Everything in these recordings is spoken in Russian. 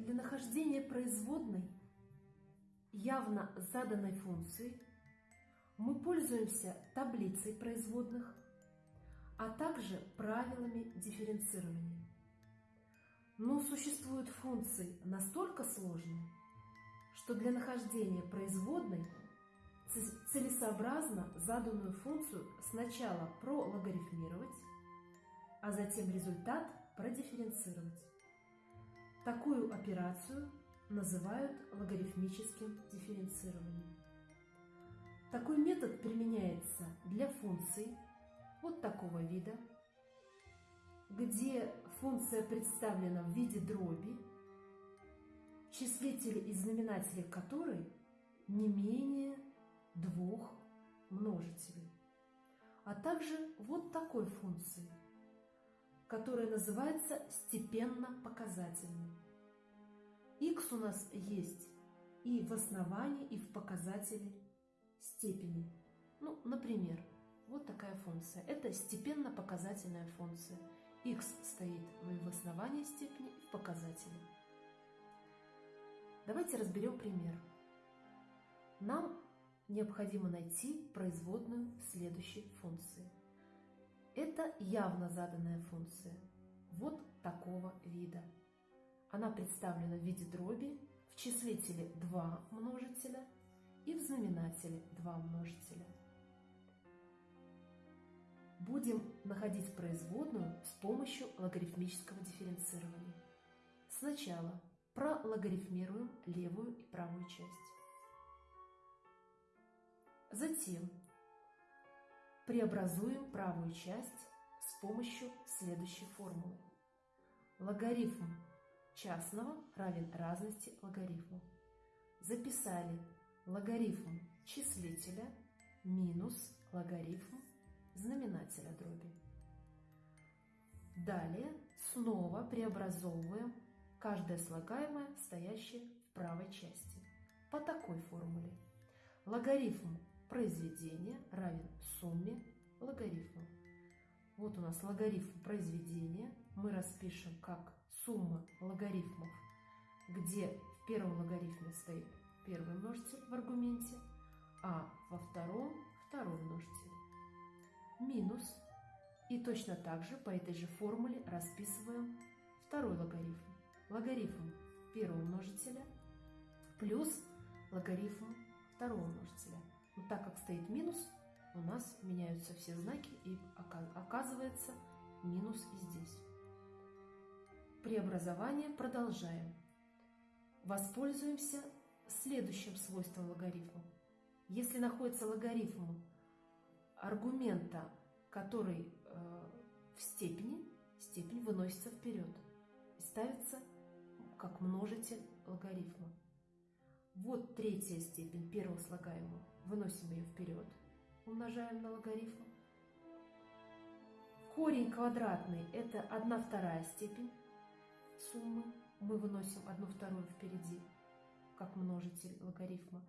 Для нахождения производной явно заданной функции мы пользуемся таблицей производных, а также правилами дифференцирования. Но существуют функции настолько сложные, что для нахождения производной целесообразно заданную функцию сначала прологарифмировать, а затем результат продифференцировать. Такую операцию называют логарифмическим дифференцированием. Такой метод применяется для функций вот такого вида, где функция представлена в виде дроби, числители и знаменатели которой не менее двух множителей, а также вот такой функции, которая называется степенно-показательной. x у нас есть и в основании, и в показателе степени. Ну, например, вот такая функция. Это степенно-показательная функция. x стоит в основании степени и в показателе. Давайте разберем пример. Нам необходимо найти производную следующей функции. Это явно заданная функция, вот такого вида. Она представлена в виде дроби, в числителе 2 множителя и в знаменателе 2 множителя. Будем находить производную с помощью логарифмического дифференцирования. Сначала прологарифмируем левую и правую часть. Затем преобразуем правую часть с помощью следующей формулы. Логарифм частного равен разности логарифмов. Записали логарифм числителя минус логарифм знаменателя дроби. Далее снова преобразовываем каждое слагаемое, стоящее в правой части, по такой формуле. Логарифм произведения равен сумме логарифмов. Вот у нас логарифм произведения. Мы распишем как сумма логарифмов, где в первом логарифме стоит первый множитель в аргументе, а во втором второй множитель. Минус. И точно так же по этой же формуле расписываем второй логарифм. Логарифм первого множителя плюс логарифм второго множителя. Но так как стоит минус, у нас меняются все знаки и оказывается минус и здесь. Преобразование продолжаем. Воспользуемся следующим свойством логарифма. Если находится логарифм аргумента, который э, в степени, степень выносится вперед и ставится как множитель логарифма. Вот третья степень первого слагаемого. Выносим ее вперед. Умножаем на логарифм. Корень квадратный – это 1 вторая степень суммы. Мы выносим 1 вторую впереди, как множитель логарифма.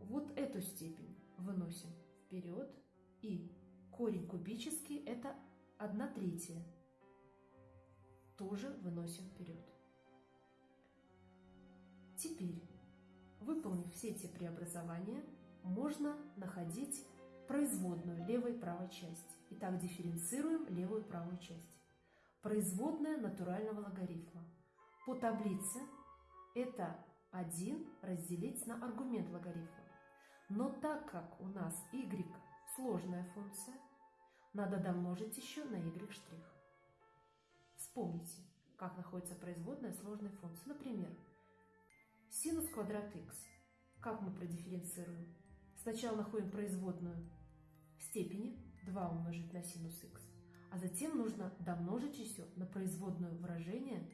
Вот эту степень выносим вперед. И корень кубический – это 1 третья. Тоже выносим вперед. Теперь, выполнив все эти преобразования, можно находить производную левой и правой части. Итак, дифференцируем левую и правую часть. Производная натурального логарифма. По таблице это 1 разделить на аргумент логарифма. Но так как у нас y сложная функция, надо домножить еще на y'. Вспомните, как находится производная сложной функции. Например, Синус квадрат x. Как мы продифференцируем? Сначала находим производную степени 2 умножить на синус x, а затем нужно домножить еще на производную выражение,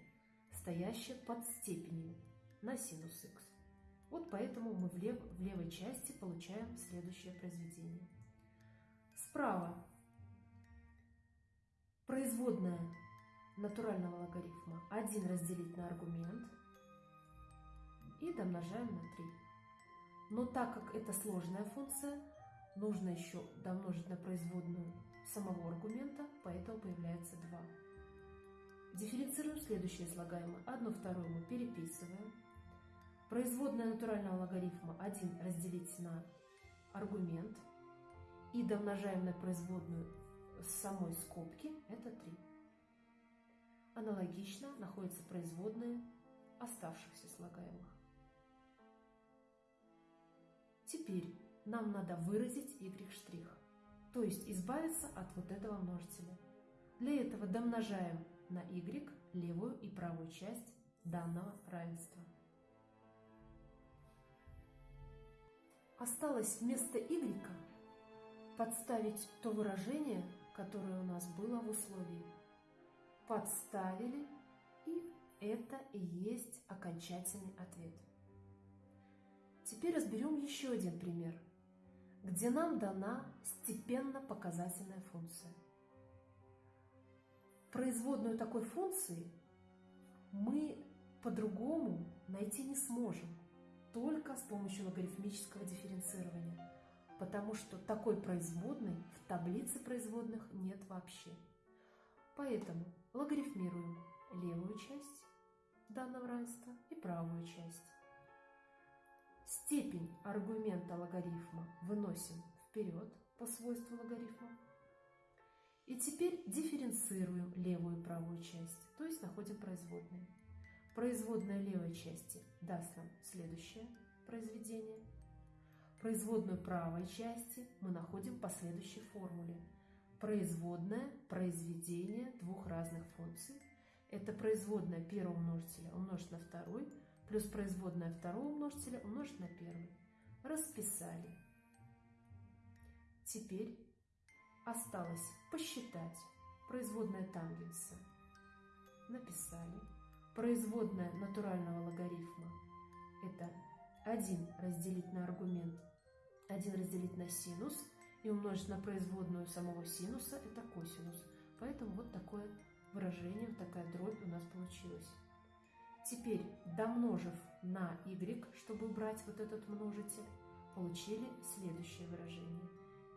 стоящее под степенью на синус x. Вот поэтому мы в, лев, в левой части получаем следующее произведение. Справа производная натурального логарифма 1 разделить на аргумент – и домножаем на 3. Но так как это сложная функция, нужно еще домножить на производную самого аргумента, поэтому появляется 2. Дифференцируем следующее слагаемое. Одну вторую мы переписываем. Производная натурального логарифма 1 разделить на аргумент. И домножаем на производную с самой скобки, это 3. Аналогично находятся производные оставшихся слагаемых. Теперь нам надо выразить y', то есть избавиться от вот этого множителя. Для этого домножаем на y левую и правую часть данного равенства. Осталось вместо y подставить то выражение, которое у нас было в условии. Подставили, и это и есть окончательный ответ. Теперь разберем еще один пример, где нам дана степенно-показательная функция. Производную такой функции мы по-другому найти не сможем, только с помощью логарифмического дифференцирования, потому что такой производной в таблице производных нет вообще. Поэтому логарифмируем левую часть данного равенства и правую часть. Степень аргумента логарифма выносим вперед по свойству логарифма. И теперь дифференцируем левую и правую часть, то есть находим производные. Производная левой части даст нам следующее произведение. Производную правой части мы находим по следующей формуле. Производная произведение двух разных функций. Это производная первого множителя умножить на второй – плюс производная второго множителя умножить на первый. Расписали. Теперь осталось посчитать производная тангенса. Написали. Производная натурального логарифма – это 1 разделить на аргумент, 1 разделить на синус и умножить на производную самого синуса – это косинус. Поэтому вот такое выражение, вот такая дробь у нас получилась. Теперь, домножив на y, чтобы убрать вот этот множитель, получили следующее выражение.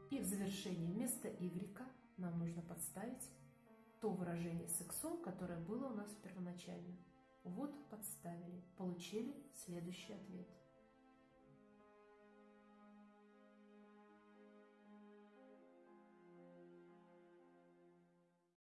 И в завершении вместо y нам нужно подставить то выражение с x, которое было у нас первоначально. Вот подставили, получили следующий ответ.